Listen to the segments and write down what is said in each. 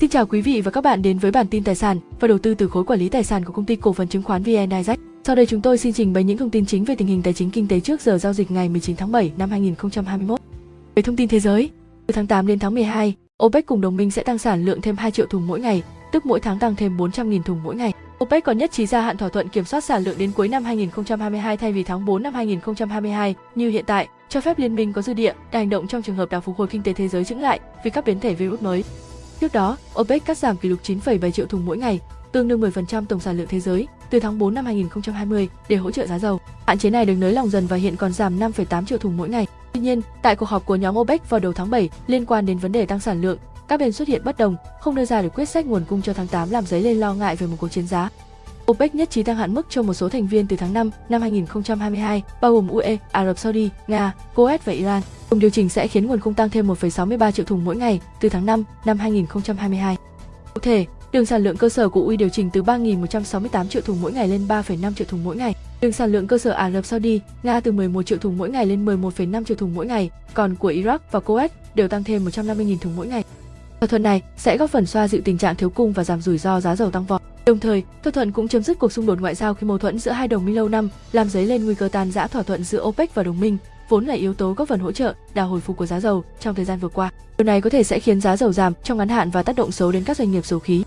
Xin chào quý vị và các bạn đến với bản tin tài sản và đầu tư từ khối quản lý tài sản của công ty cổ phần chứng khoán VN Direct. Sau đây chúng tôi xin trình bày những thông tin chính về tình hình tài chính kinh tế trước giờ giao dịch ngày 19 tháng 7 năm 2021. Về thông tin thế giới, từ tháng 8 đến tháng 12, OPEC cùng đồng minh sẽ tăng sản lượng thêm 2 triệu thùng mỗi ngày, tức mỗi tháng tăng thêm 400.000 thùng mỗi ngày. OPEC còn nhất trí gia hạn thỏa thuận kiểm soát sản lượng đến cuối năm 2022 thay vì tháng 4 năm 2022 như hiện tại, cho phép liên minh có dư địa để hành động trong trường hợp đà phục hồi kinh tế thế giới chững lại vì các biến thể virus mới. Trước đó, OPEC cắt giảm kỷ lục 9,7 triệu thùng mỗi ngày, tương đương 10% tổng sản lượng thế giới từ tháng 4 năm 2020 để hỗ trợ giá dầu. Hạn chế này được nới lỏng dần và hiện còn giảm 5,8 triệu thùng mỗi ngày. Tuy nhiên, tại cuộc họp của nhóm OPEC vào đầu tháng 7 liên quan đến vấn đề tăng sản lượng, các bên xuất hiện bất đồng, không đưa ra được quyết sách nguồn cung cho tháng 8 làm dấy lên lo ngại về một cuộc chiến giá. OPEC nhất trí tăng hạn mức cho một số thành viên từ tháng 5 năm 2022, bao gồm UE, Ả Rập Saudi, Nga, Kuwait và Iran. Cùng điều chỉnh sẽ khiến nguồn cung tăng thêm 1,63 triệu thùng mỗi ngày từ tháng 5 năm 2022. Cụ thể, đường sản lượng cơ sở của UAE điều chỉnh từ 3.168 triệu thùng mỗi ngày lên 3,5 triệu thùng mỗi ngày. Đường sản lượng cơ sở Ả Rập Saudi, Nga từ 11 triệu thùng mỗi ngày lên 11,5 triệu thùng mỗi ngày, còn của Iraq và Kuwait đều tăng thêm 150.000 thùng mỗi ngày. Thỏa thuận này sẽ góp phần xoa dịu tình trạng thiếu cung và giảm rủi ro giá dầu tăng vọt. Đồng thời, thỏa thuận cũng chấm dứt cuộc xung đột ngoại giao khi mâu thuẫn giữa hai đồng minh lâu năm, làm dấy lên nguy cơ tan rã thỏa thuận giữa OPEC và đồng minh, vốn là yếu tố góp phần hỗ trợ đà hồi phục của giá dầu trong thời gian vừa qua. Điều này có thể sẽ khiến giá dầu giảm trong ngắn hạn và tác động xấu đến các doanh nghiệp dầu khí.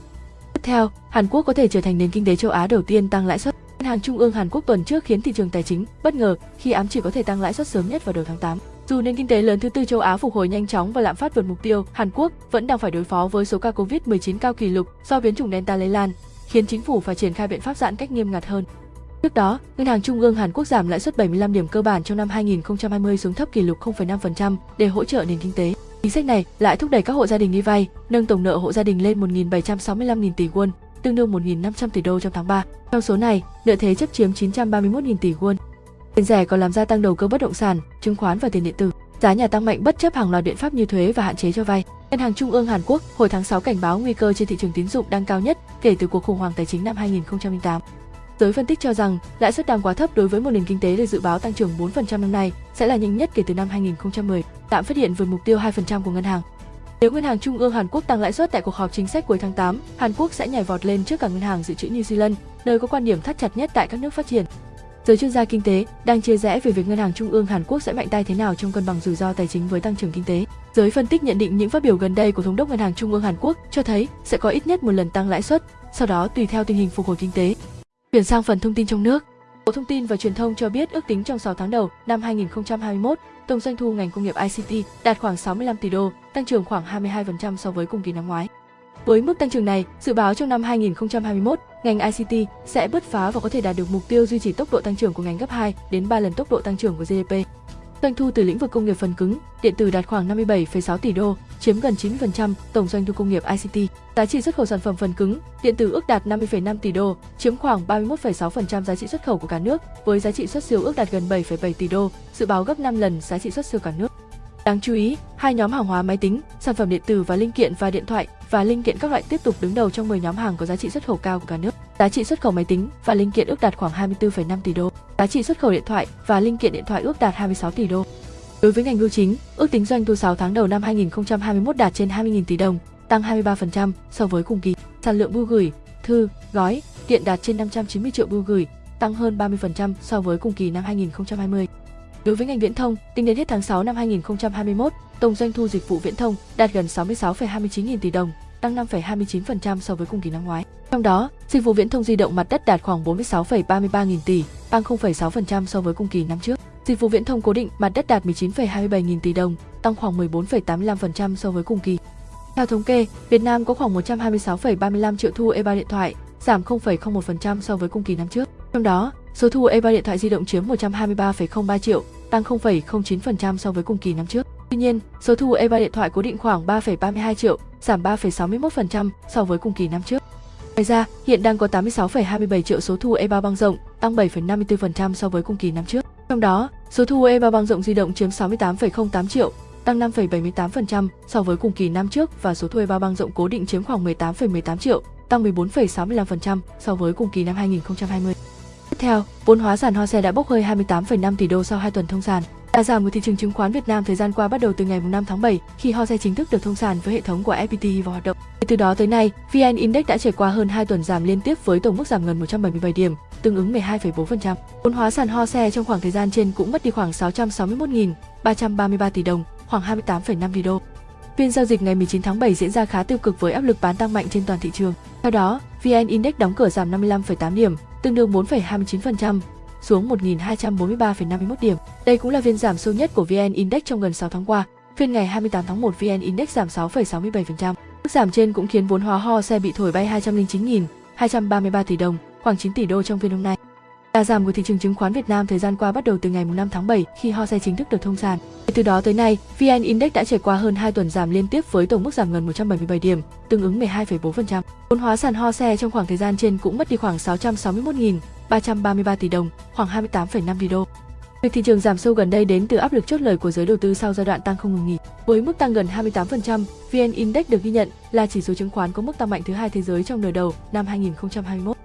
Tiếp theo, Hàn Quốc có thể trở thành nền kinh tế châu Á đầu tiên tăng lãi suất. Ngân hàng Trung ương Hàn Quốc tuần trước khiến thị trường tài chính bất ngờ khi ám chỉ có thể tăng lãi suất sớm nhất vào đầu tháng 8. Dù nền kinh tế lớn thứ tư châu Á phục hồi nhanh chóng và lạm phát vượt mục tiêu, Hàn Quốc vẫn đang phải đối phó với số ca Covid-19 cao kỷ lục do biến chủng Delta lây lan, khiến chính phủ phải triển khai biện pháp giãn cách nghiêm ngặt hơn. Trước đó, Ngân hàng Trung ương Hàn Quốc giảm lãi suất 75 điểm cơ bản trong năm 2020 xuống thấp kỷ lục 0,5% để hỗ trợ nền kinh tế. Chính sách này lại thúc đẩy các hộ gia đình đi vay, nâng tổng nợ hộ gia đình lên 1.765.000 tỷ won, tương đương 1.500 tỷ đô trong tháng 3. Trong số này, nợ thế chấp chiếm 931.000 tỷ won. Tiền rẻ còn làm gia tăng đầu cơ bất động sản, chứng khoán và tiền điện tử. Giá nhà tăng mạnh bất chấp hàng loạt biện pháp như thuế và hạn chế cho vay. Ngân hàng Trung ương Hàn Quốc hồi tháng 6 cảnh báo nguy cơ trên thị trường tín dụng đang cao nhất kể từ cuộc khủng hoảng tài chính năm 2008. Giới phân tích cho rằng lãi suất đang quá thấp đối với một nền kinh tế được dự báo tăng trưởng 4% năm nay sẽ là nhanh nhất kể từ năm 2010, tạm phát hiện vượt mục tiêu 2% của ngân hàng. Nếu Ngân hàng Trung ương Hàn Quốc tăng lãi suất tại cuộc họp chính sách cuối tháng 8, Hàn Quốc sẽ nhảy vọt lên trước cả ngân hàng dự trữ New Zealand, nơi có quan điểm thắt chặt nhất tại các nước phát triển. Giới chuyên gia kinh tế đang chia rẽ về việc Ngân hàng Trung ương Hàn Quốc sẽ mạnh tay thế nào trong cân bằng rủi ro tài chính với tăng trưởng kinh tế. Giới phân tích nhận định những phát biểu gần đây của thống đốc Ngân hàng Trung ương Hàn Quốc cho thấy sẽ có ít nhất một lần tăng lãi suất, sau đó tùy theo tình hình phục hồi kinh tế. Chuyển sang phần thông tin trong nước. Bộ Thông tin và Truyền thông cho biết ước tính trong 6 tháng đầu năm 2021, tổng doanh thu ngành công nghiệp ICT đạt khoảng 65 tỷ đô, tăng trưởng khoảng 22% so với cùng kỳ năm ngoái. Với mức tăng trưởng này, dự báo trong năm 2021, ngành ICT sẽ bứt phá và có thể đạt được mục tiêu duy trì tốc độ tăng trưởng của ngành gấp 2 đến 3 lần tốc độ tăng trưởng của GDP. Doanh thu từ lĩnh vực công nghiệp phần cứng, điện tử đạt khoảng 57,6 tỷ đô, chiếm gần 90% tổng doanh thu công nghiệp ICT. Giá trị xuất khẩu sản phẩm phần cứng, điện tử ước đạt 50,5 tỷ đô, chiếm khoảng 31,6% giá trị xuất khẩu của cả nước, với giá trị xuất siêu ước đạt gần 7,7 tỷ đô, dự báo gấp 5 lần giá trị xuất siêu cả nước. Đáng chú ý, hai nhóm hàng hóa máy tính, sản phẩm điện tử và linh kiện và điện thoại và linh kiện các loại tiếp tục đứng đầu trong 10 nhóm hàng có giá trị xuất khẩu cao của cả nước. Giá trị xuất khẩu máy tính và linh kiện ước đạt khoảng 24,5 tỷ đô. Giá trị xuất khẩu điện thoại và linh kiện điện thoại ước đạt 26 tỷ đô. Đối với ngành bưu chính, ước tính doanh thu 6 tháng đầu năm 2021 đạt trên 20.000 tỷ đồng, tăng 23% so với cùng kỳ. Sản lượng bưu gửi, thư, gói, điện đạt trên 590 triệu bưu gửi, tăng hơn 30% so với cùng kỳ năm 2020. Đối với ngành viễn thông, tính đến hết tháng 6 năm 2021, tổng doanh thu dịch vụ viễn thông đạt gần 66,29 nghìn tỷ đồng, tăng 5,29% so với cùng kỳ năm ngoái. Trong đó, dịch vụ viễn thông di động mặt đất đạt khoảng 46,33 nghìn tỷ, tăng 0,6% so với cùng kỳ năm trước. Dịch vụ viễn thông cố định mặt đất đạt 19,27 nghìn tỷ đồng, tăng khoảng 14,85% so với cùng kỳ. Theo thống kê, Việt Nam có khoảng 126,35 triệu thu E3 điện thoại, giảm 0,01% so với cùng kỳ năm trước. Trong đó, số thu E3 điện thoại di động chiếm 123,03 triệu, tăng 0,09% so với cùng kỳ năm trước. Tuy nhiên, số thu E3 điện thoại cố định khoảng 3,32 triệu, giảm 3,61% so với cùng kỳ năm trước. Ngoài ra, hiện đang có 86,27 triệu số thu E3 băng rộng, tăng 7,54% so với cùng kỳ năm trước. Trong đó, số thu E3 băng rộng di động chiếm 68,08 triệu, tăng 5,78% so với cùng kỳ năm trước và số thu E3 băng rộng cố định chiếm khoảng 18,18 triệu, tăng 14,65% so với cùng kỳ năm 2020. Tiếp theo, vốn hóa sản Hoa Xe đã bốc hơi 28,5 tỷ đô sau 2 tuần thông sản. Đà giảm của thị trường chứng khoán Việt Nam thời gian qua bắt đầu từ ngày 5 tháng 7 khi HOSE chính thức được thông sàn với hệ thống của FPT vào hoạt động. Từ đó tới nay, VN Index đã trải qua hơn 2 tuần giảm liên tiếp với tổng mức giảm gần 177 điểm, tương ứng 12,4%. Vốn hóa sàn HOSE trong khoảng thời gian trên cũng mất đi khoảng 661.333 tỷ đồng, khoảng 28,5 tỷ đô. Phiên giao dịch ngày 19 tháng 7 diễn ra khá tiêu cực với áp lực bán tăng mạnh trên toàn thị trường. Theo đó, VN Index đóng cửa giảm 55,8 điểm, tương đương 4,29%, xuống 1.243,51 điểm. Đây cũng là phiên giảm sâu nhất của VN Index trong gần 6 tháng qua. Phiên ngày 28 tháng 1 VN Index giảm 6,67%. Mức giảm trên cũng khiến vốn hóa ho xe bị thổi bay 209.233 tỷ đồng, khoảng 9 tỷ đô trong phiên hôm nay. Đà giảm của thị trường chứng khoán Việt Nam thời gian qua bắt đầu từ ngày 5 tháng 7 khi HOSE chính thức được thông sàn. Từ đó tới nay, VN Index đã trải qua hơn 2 tuần giảm liên tiếp với tổng mức giảm gần 177 điểm, tương ứng 12,4%. Vốn hóa sàn HOSE trong khoảng thời gian trên cũng mất đi khoảng 661.000. 333 tỷ đồng, khoảng 28,5 tỷ đô. Việc thị trường giảm sâu gần đây đến từ áp lực chốt lời của giới đầu tư sau giai đoạn tăng không ngừng nghỉ. Với mức tăng gần 28%, VN Index được ghi nhận là chỉ số chứng khoán có mức tăng mạnh thứ hai thế giới trong nửa đầu năm 2021.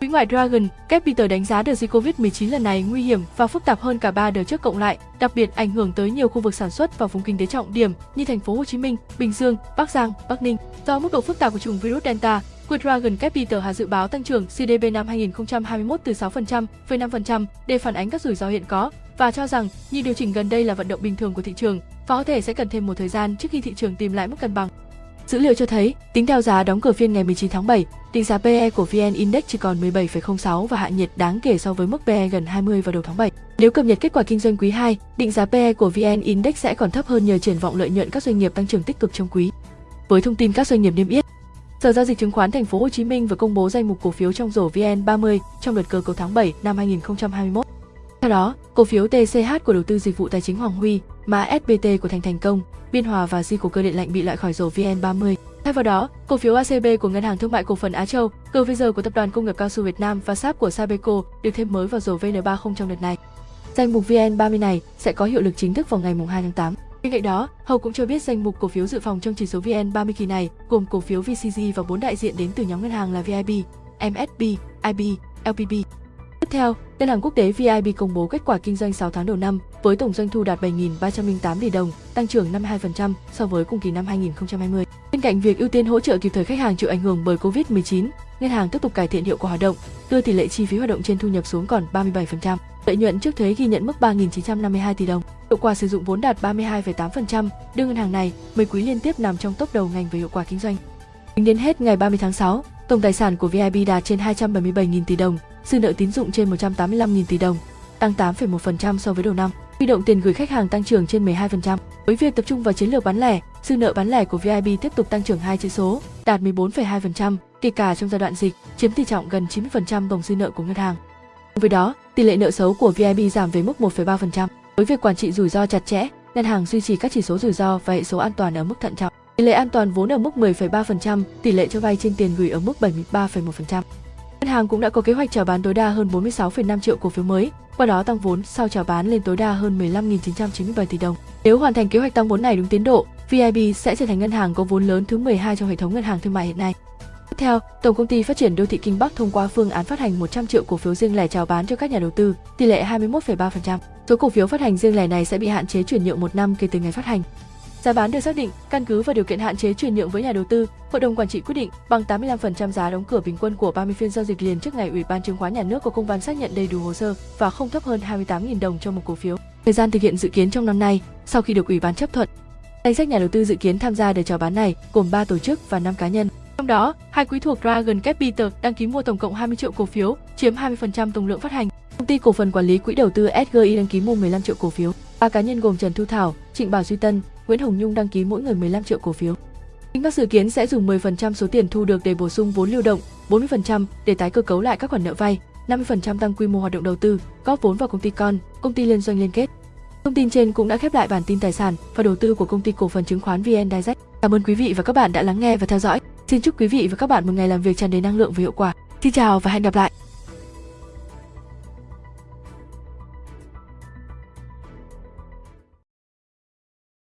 Quỹ ngoại Dragon Capital đánh giá đợt dịch Covid-19 lần này nguy hiểm và phức tạp hơn cả ba đợt trước cộng lại, đặc biệt ảnh hưởng tới nhiều khu vực sản xuất và vùng kinh tế trọng điểm như thành phố Hồ Chí Minh, Bình Dương, Bắc Giang, Bắc Ninh. Do mức độ phức tạp của chủng virus Delta, quỹ Dragon Capital Hà dự báo tăng trưởng GDP năm 2021 từ 6% về 5% để phản ánh các rủi ro hiện có và cho rằng như điều chỉnh gần đây là vận động bình thường của thị trường và có thể sẽ cần thêm một thời gian trước khi thị trường tìm lại mức cân bằng. Dữ liệu cho thấy, tính theo giá đóng cửa phiên ngày 19 tháng 7, định giá PE của VN Index chỉ còn 17,06 và hạ nhiệt đáng kể so với mức PE gần 20 vào đầu tháng 7. Nếu cập nhật kết quả kinh doanh quý 2, định giá PE của VN Index sẽ còn thấp hơn nhờ triển vọng lợi nhuận các doanh nghiệp tăng trưởng tích cực trong quý. Với thông tin các doanh nghiệp niêm yết, Sở giao dịch chứng khoán Thành phố Hồ Chí Minh vừa công bố danh mục cổ phiếu trong rổ VN30 trong đợt cơ cấu tháng 7 năm 2021. Theo đó, cổ phiếu TCH của đầu tư dịch vụ tài chính Hoàng Huy, mã SBT của Thành Thành Công, Biên Hòa và Di của cơ điện lạnh bị loại khỏi rổ VN30. Thay vào đó, cổ phiếu ACB của Ngân hàng Thương mại Cổ phần Á Châu, GVG của Tập đoàn Công nghiệp Cao su Việt Nam và SAP của Sabeco được thêm mới vào rổ VN30 trong đợt này. Danh mục VN30 này sẽ có hiệu lực chính thức vào ngày 2 tháng 8. Bên cạnh đó, Hầu cũng cho biết danh mục cổ phiếu dự phòng trong chỉ số VN30 kỳ này gồm cổ phiếu VCG và bốn đại diện đến từ nhóm ngân hàng là VIB, MSB, IB, LPB. Tiếp theo, Ngân hàng Quốc tế VIB công bố kết quả kinh doanh 6 tháng đầu năm với tổng doanh thu đạt 7.308 tỷ đồng, tăng trưởng 52% so với cùng kỳ năm 2020. Bên cạnh việc ưu tiên hỗ trợ kịp thời khách hàng chịu ảnh hưởng bởi Covid-19, ngân hàng tiếp tục cải thiện hiệu quả hoạt động, đưa tỷ lệ chi phí hoạt động trên thu nhập xuống còn 37%. Lợi nhuận trước thuế ghi nhận mức 3.952 tỷ đồng. Hiệu quả sử dụng vốn đạt 32,8%, đưa ngân hàng này 10 quý liên tiếp nằm trong top đầu ngành về hiệu quả kinh doanh. Tính đến hết ngày 30 tháng 6, tổng tài sản của VIB đạt trên 277.000 tỷ đồng, dư nợ tín dụng trên 185.000 tỷ đồng, tăng 8,1% so với đầu năm. Huy động tiền gửi khách hàng tăng trưởng trên 12%. Với việc tập trung vào chiến lược bán lẻ, dư nợ bán lẻ của VIB tiếp tục tăng trưởng hai chữ số, đạt 14,2%, kể cả trong giai đoạn dịch, chiếm tỷ trọng gần 90% tổng dư nợ của ngân hàng. Với đó, tỷ lệ nợ xấu của VIB giảm về mức 1,3%. Với việc quản trị rủi ro chặt chẽ, ngân hàng duy trì các chỉ số rủi ro và hệ số an toàn ở mức thận trọng. Tỷ lệ an toàn vốn ở mức 10,3%, tỷ lệ cho vay trên tiền gửi ở mức 73,1%. Ngân hàng cũng đã có kế hoạch chào bán tối đa hơn 46,5 triệu cổ phiếu mới, qua đó tăng vốn sau chào bán lên tối đa hơn 15.997 tỷ đồng. Nếu hoàn thành kế hoạch tăng vốn này đúng tiến độ, VIB sẽ trở thành ngân hàng có vốn lớn thứ 12 trong hệ thống ngân hàng thương mại hiện nay. Theo, Tổng công ty Phát triển đô thị Kinh Bắc thông qua phương án phát hành 100 triệu cổ phiếu riêng lẻ chào bán cho các nhà đầu tư, tỷ lệ 21,3%. Số cổ phiếu phát hành riêng lẻ này sẽ bị hạn chế chuyển nhượng một năm kể từ ngày phát hành. Giá bán được xác định căn cứ vào điều kiện hạn chế chuyển nhượng với nhà đầu tư, hội đồng quản trị quyết định bằng 85% giá đóng cửa bình quân của 30 phiên giao dịch liền trước ngày Ủy ban chứng khoán nhà nước có công văn xác nhận đầy đủ hồ sơ và không thấp hơn 28.000 đồng cho một cổ phiếu. Thời gian thực hiện dự kiến trong năm nay, sau khi được Ủy ban chấp thuận. Danh sách nhà đầu tư dự kiến tham gia đợt chào bán này gồm 3 tổ chức và 5 cá nhân. Trong đó, hai quỹ thuộc Dragon Capital đăng ký mua tổng cộng 20 triệu cổ phiếu, chiếm 20% tổng lượng phát hành. Công ty cổ phần quản lý quỹ đầu tư SGI đăng ký mua 15 triệu cổ phiếu. Ba cá nhân gồm Trần Thu Thảo, Trịnh Bảo Duy Tân, Nguyễn Hồng Nhung đăng ký mỗi người 15 triệu cổ phiếu. Kinh dự kiến sẽ dùng 10% số tiền thu được để bổ sung vốn lưu động, 40% để tái cơ cấu lại các khoản nợ vay, 50% tăng quy mô hoạt động đầu tư, góp vốn vào công ty con, công ty liên doanh liên kết. Thông tin trên cũng đã khép lại bản tin tài sản và đầu tư của công ty cổ phần chứng khoán VN Direct. Cảm ơn quý vị và các bạn đã lắng nghe và theo dõi. Xin chúc quý vị và các bạn một ngày làm việc tràn đầy năng lượng và hiệu quả. Xin chào và hẹn gặp lại.